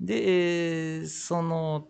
で、その、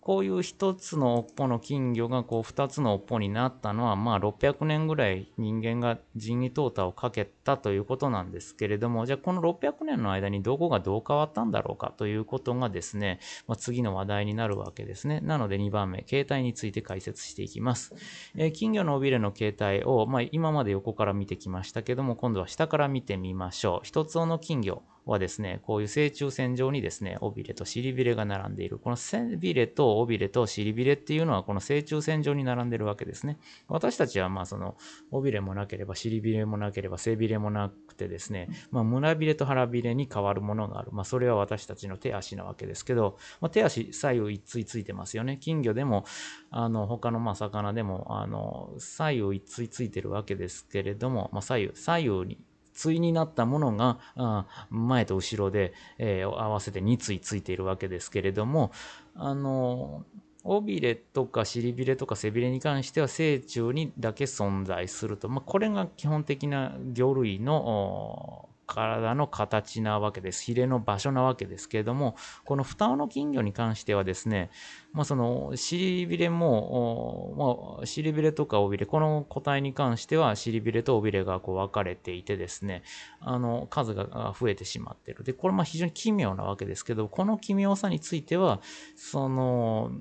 こういう一つの尾っぽの金魚がこう二つの尾っぽになったのは、まあ600年ぐらい人間が人為淘汰をかけたということなんですけれども、じゃあこの600年の間にどこがどう変わったんだろうかということがですね、まあ、次の話題になるわけですね。なので2番目、形態について解説していきます。えー金魚の尾びれの形態を、まあ、今まで横から見てきましたけども、今度は下から見てみましょう。一つ尾の金魚はですね、こういう正中線上にですね、尾びれと尻びれが並んでいる。この背びれと尾びれと尻びれっていうのはこの正中線上に並んでるわけですね。私たちはまあその尾びれもなければ尻びれもなければ背びれもなくてですね、まあ胸びれと腹びれに変わるものがある。まあそれは私たちの手足なわけですけど、まあ、手足左右一対ついてますよね。金魚でも、あの他のまあ魚でも、あの左右一対ついてるわけですけれども、まあ左右、左右に対になったものがあ前と後ろで、えー合わせて2対ついているわけですけれども、あの尾びれとか尻びれとか背びれに関しては成虫にだけ存在すると、まあ、これが基本的な魚類の体の形なわけです。ヒレの場所なわけですけれども、この双尾の金魚に関してはですね、まあ、その尻びれも、まあ、尻びれとか尾びれ、この個体に関しては尻びれと尾びれがこう分かれていてですね、あの数が増えてしまっている。で、これまあ非常に奇妙なわけですけど、この奇妙さについては、その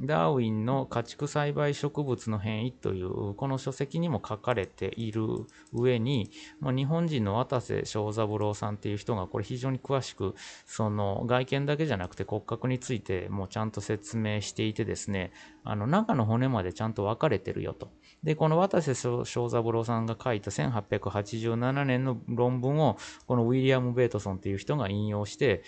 ダーウィンの家畜栽培植物の変異というこの書籍にも書かれている上に、まあ、日本人の渡瀬正三郎さんっていう人がこれ非常に詳しくその外見だけじゃなくて骨格についてもちゃんと説明していてですねあの中の骨までちゃんと分かれてるよと。で、この渡瀬正三郎さんが書いた1887年の論文をこのウィリアム・ベートソンっていう人が引用して、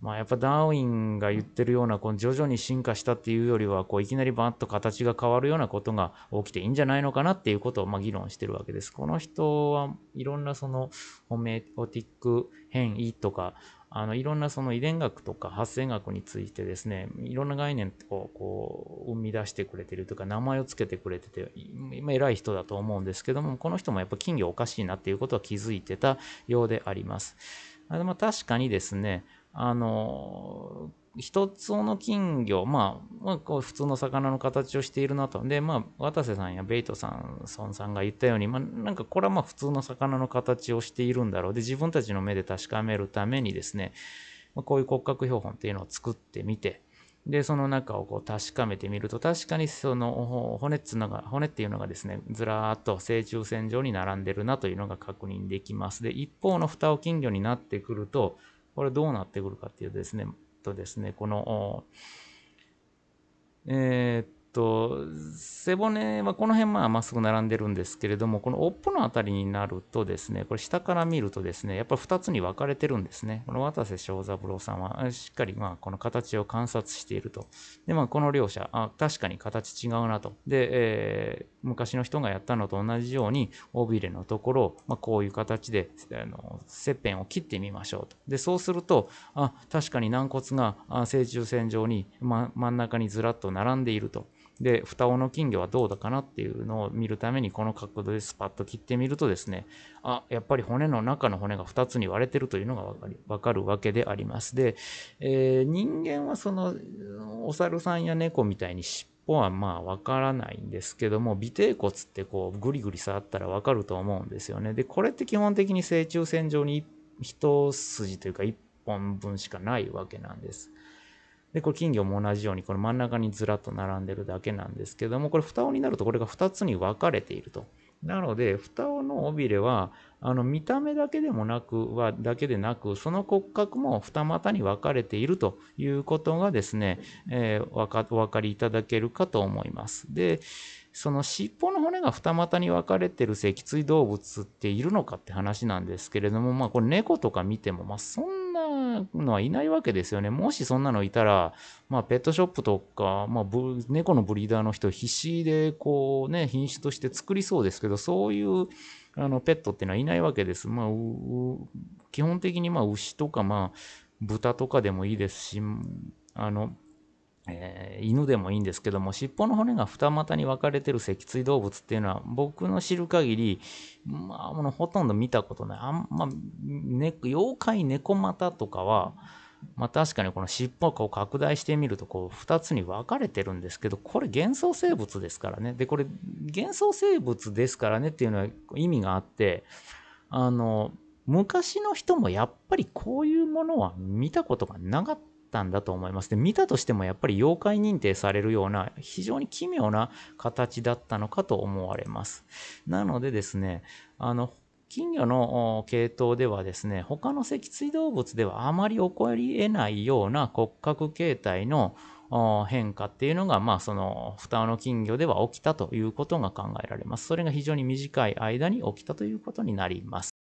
まあ、やっぱダーウィンが言ってるようなこの徐々に進化したっていうよりはこういきなりバーッと形が変わるようなことが起きていいんじゃないのかなっていうことをまあ議論してるわけです。この人はいろんなそのホメオティック変異とかあのいろんなその遺伝学とか発生学についてですねいろんな概念をこう生み出してくれてるというか名前を付けてくれてて今偉い人だと思うんですけどもこの人もやっぱ金魚おかしいなっていうことは気づいてたようであります。まあ確かにですねあの一つの金魚、まあ、まあ、こう普通の魚の形をしているなと。で、まあ、渡瀬さんやベイトさん、孫さんが言ったように、まあ、なんかこれはまあ普通の魚の形をしているんだろう。で、自分たちの目で確かめるためにですね、まあ、こういう骨格標本っていうのを作ってみて、で、その中をこう確かめてみると、確かにその骨っつうのが、骨っていうのがですね、ずらーっと正中線上に並んでるなというのが確認できます。で、一方の蓋を金魚になってくると、これどうなってくるかっていうですね、とですね、この、えーっと、背骨はこの辺まあまっすぐ並んでるんですけれども、この尾っぽのあたりになるとですね、これ下から見るとですね、やっぱり2つに分かれてるんですね。この渡瀬正三郎さんはしっかりまあこの形を観察していると。で、まあこの両者、あ確かに形違うなと。で、えー昔の人がやったのと同じように、尾びれのところを、まあ、こういう形であの切片を切ってみましょうと。で、そうすると、あ確かに軟骨があ正中線上に、ま、真ん中にずらっと並んでいると。で、双尾の金魚はどうだかなっていうのを見るために、この角度でスパッと切ってみるとですね、あ、やっぱり骨の中の骨が2つに割れてるというのがわかりわかるわけであります。で、えー人間はその、お猿さんや猫みたいに尻尾はまあわからないんですけども、尾てい骨ってこうグリグリ触ったらわかると思うんですよね。で、これって基本的に正中線上に一筋というか一本分しかないわけなんです。で、これ金魚も同じように、この真ん中にずらっと並んでるだけなんですけども、これ双尾になるとこれが2つに分かれていると。なので、双尾の尾びれは、あの見た目だけでもなくはだけでなく、その骨格も二股に分かれているということがですね、えーわかお分かりいただけるかと思います。で、その尻尾の骨が二股に分かれてる脊椎動物っているのかって話なんですけれども、まあこれ猫とか見ても、まあそんなのはいないわけですよね。もしそんなのいたら、まあペットショップとか、まあブ猫のブリーダーの人必死でこうね、品種として作りそうですけど、そういうあのペットっていうのはいないわけです。まあ、基本的にまあ牛とかまあ豚とかでもいいですし、あの、えー犬でもいいんですけども、尻尾の骨が二股に分かれてる脊椎動物っていうのは、僕の知る限り、まあ、もうほとんど見たことない。あんま、ね、妖怪猫股とかは、まあ確かにこの尻尾を拡大してみるとこう2つに分かれてるんですけどこれ幻想生物ですからねでこれ幻想生物ですからねっていうのは意味があってあの昔の人もやっぱりこういうものは見たことがなかったったんだと思います。で見たとしてもやっぱり妖怪認定されるような非常に奇妙な形だったのかと思われます。なのでですねあの金魚の系統ではですね、他の脊椎動物ではあまり起こり得ないような骨格形態の変化っていうのが、まあ、その双の金魚では起きたということが考えられます。それが非常に短い間に起きたということになります。